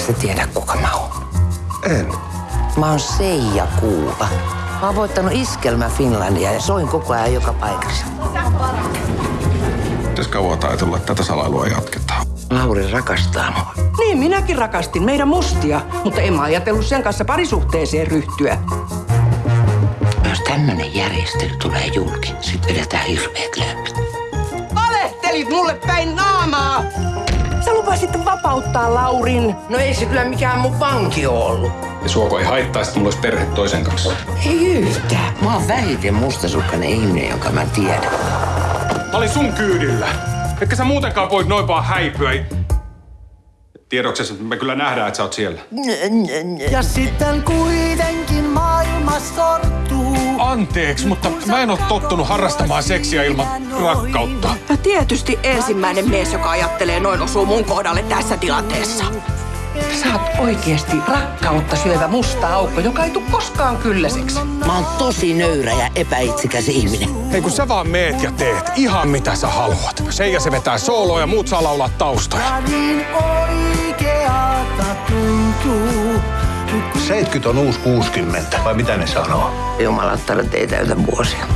sä tiedä, kuka mä oon? En. Mä oon Seija Kuula. Mä oon voittanut Iskelmä Finlandia ja soin koko ajan joka paikassa. Pitäis kauan ajatella, että tätä salailua jatketaan. Lauri rakastaa mua. Niin, minäkin rakastin meidän mustia, mutta en mä ajatellut sen kanssa parisuhteeseen ryhtyä. Jos tämmönen järjestely tulee julki, sit vedetään hirveät lööpit. Valehtelit mulle päin naamaa! Sä lupasit vapauttaa Laurin. No ei se kyllä mikään mun vanki ollut. Ja suoko ei haittaa, että mulla olisi perhe toisen kanssa. Ei yhtään. Mä oon vähiten mustasukkainen ihminen, jonka mä tiedän. Mä olin sun kyydillä. Etkä sä muutenkaan voit noin vaan häipyä. Tiedoksessa me kyllä nähdään, että sä oot siellä. Ja sitten kuitenkin maailma sortuu. Anteeksi, mutta mä en oo tottunut harrastamaan seksiä ilman rakkautta. Ja tietysti ensimmäinen mies, joka ajattelee noin osuu mun kohdalle tässä tilanteessa. Sä oot oikeesti rakkautta syövä musta aukko, joka ei tule koskaan kylläiseksi. Mä oon tosi nöyrä ja epäitsikäs ihminen. Hei kun sä vaan meet ja teet ihan mitä sä haluat. Seija se vetää sooloa ja muut saa laulaa taustoja. Ja niin oikeata tuntuu. 70 on uusi 60, vai mitä ne sanoo? Jumalattara ei täytä vuosia.